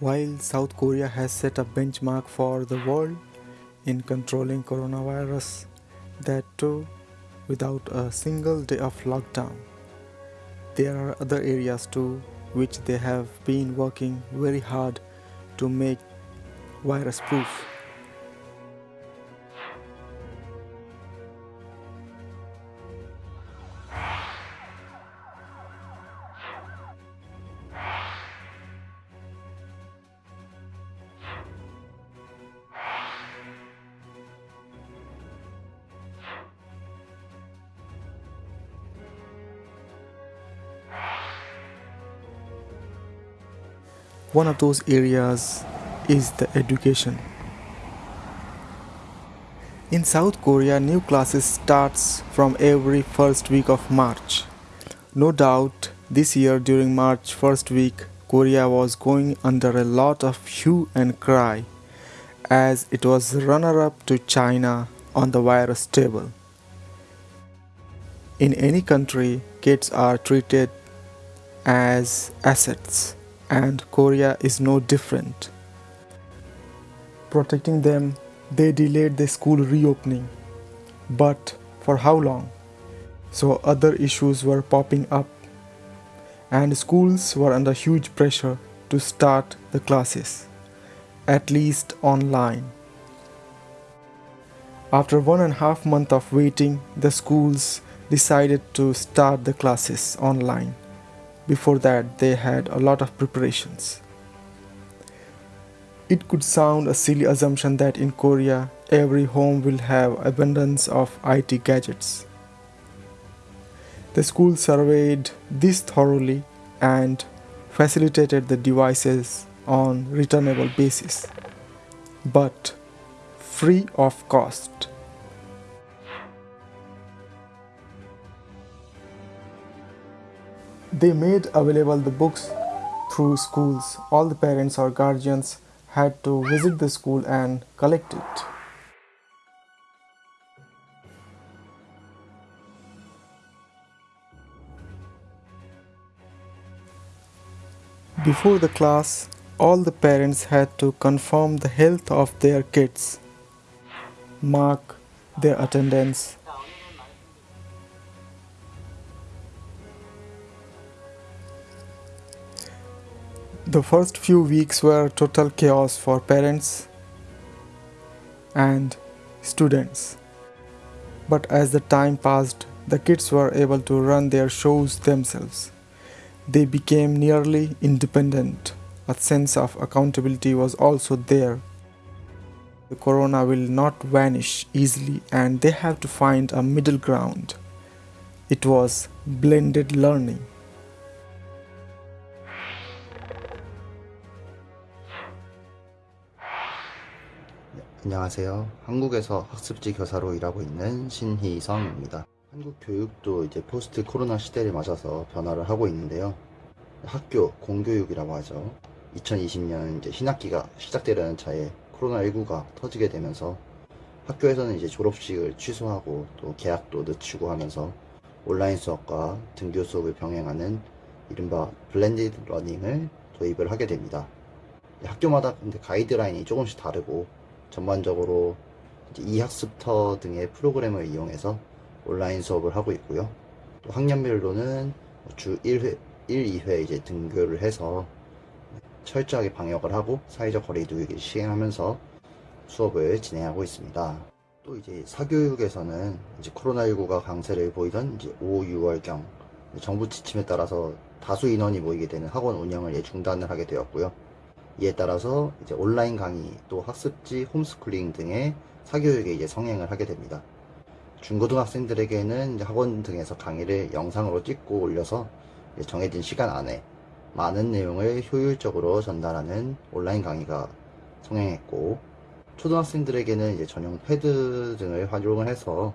While South Korea has set a benchmark for the world in controlling coronavirus, that too without a single day of lockdown. There are other areas too which they have been working very hard to make virus proof. One of those areas is the education. In South Korea, new classes starts from every first week of March. No doubt this year during March first week, Korea was going under a lot of hue and cry as it was runner up to China on the virus table. In any country, kids are treated as assets and Korea is no different. Protecting them, they delayed the school reopening. But for how long? So other issues were popping up, and schools were under huge pressure to start the classes, at least online. After one and a half month of waiting, the schools decided to start the classes online before that, they had a lot of preparations. It could sound a silly assumption that in Korea, every home will have abundance of IT gadgets. The school surveyed this thoroughly and facilitated the devices on returnable basis, but free of cost. They made available the books through schools. All the parents or guardians had to visit the school and collect it. Before the class, all the parents had to confirm the health of their kids, mark their attendance, The first few weeks were total chaos for parents and students. But as the time passed, the kids were able to run their shows themselves. They became nearly independent. A sense of accountability was also there. The corona will not vanish easily and they have to find a middle ground. It was blended learning. 안녕하세요. 한국에서 학습지 교사로 일하고 있는 신희성입니다. 한국 교육도 이제 포스트 코로나 시대를 맞아서 변화를 하고 있는데요. 학교 공교육이라고 하죠. 2020년 이제 신학기가 시작되려는 차에 코로나19가 터지게 되면서 학교에서는 이제 졸업식을 취소하고 또 계약도 늦추고 하면서 온라인 수업과 등교 수업을 병행하는 이른바 블렌디드 러닝을 도입을 하게 됩니다. 학교마다 근데 가이드라인이 조금씩 다르고 전반적으로 이학습터 등의 프로그램을 이용해서 온라인 수업을 하고 있고요. 또 학년별로는 주 1회, 1, 2회 이제 등교를 해서 철저하게 방역을 하고 사회적 거리두기를 시행하면서 수업을 진행하고 있습니다. 또 이제 사교육에서는 이제 코로나19가 강세를 보이던 이제 5, 6월경 정부 지침에 따라서 다수 인원이 모이게 되는 학원 운영을 중단을 하게 되었고요. 이에 따라서 이제 온라인 강의 또 학습지 홈스쿨링 등의 사교육에 이제 성행을 하게 됩니다. 중고등학생들에게는 학원 등에서 강의를 영상으로 찍고 올려서 정해진 시간 안에 많은 내용을 효율적으로 전달하는 온라인 강의가 성행했고 초등학생들에게는 이제 전용 패드 등을 활용을 해서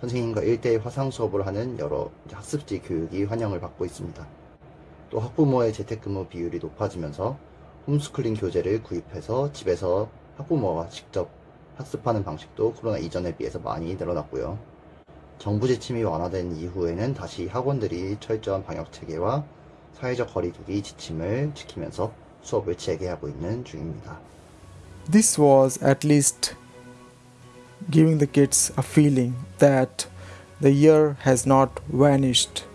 선생님과 1대1 화상 수업을 하는 여러 학습지 교육이 환영을 받고 있습니다. 또 학부모의 재택근무 비율이 높아지면서 홈스쿨링 교재를 구입해서 집에서 학부모가 직접 학습하는 방식도 코로나 이전에 비해서 많이 늘어났고요. 정부 지침이 완화된 이후에는 다시 학원들이 철저한 방역 체계와 사회적 거리두기 지침을 지키면서 수업을 재개하고 있는 중입니다. This was at least giving the kids a feeling that the year has not vanished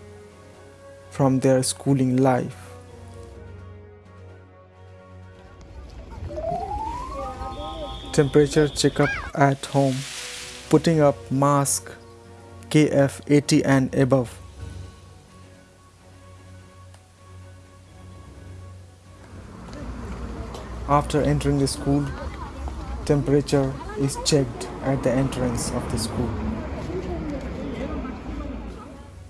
from their schooling life. Temperature checkup at home, putting up mask KF 80 and above. After entering the school, temperature is checked at the entrance of the school.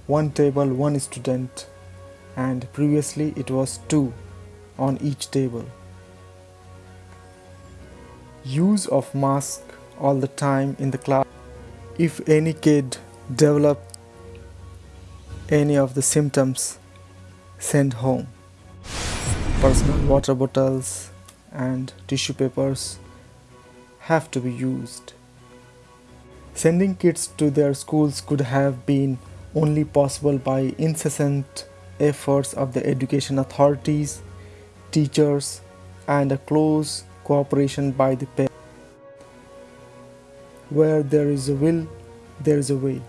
One table, one student, and previously it was two on each table. Use of mask all the time in the class. If any kid develop any of the symptoms, send home. Personal water bottles and tissue papers have to be used. Sending kids to their schools could have been only possible by incessant efforts of the education authorities, teachers, and a close cooperation by the pair. Where there is a will, there is a way.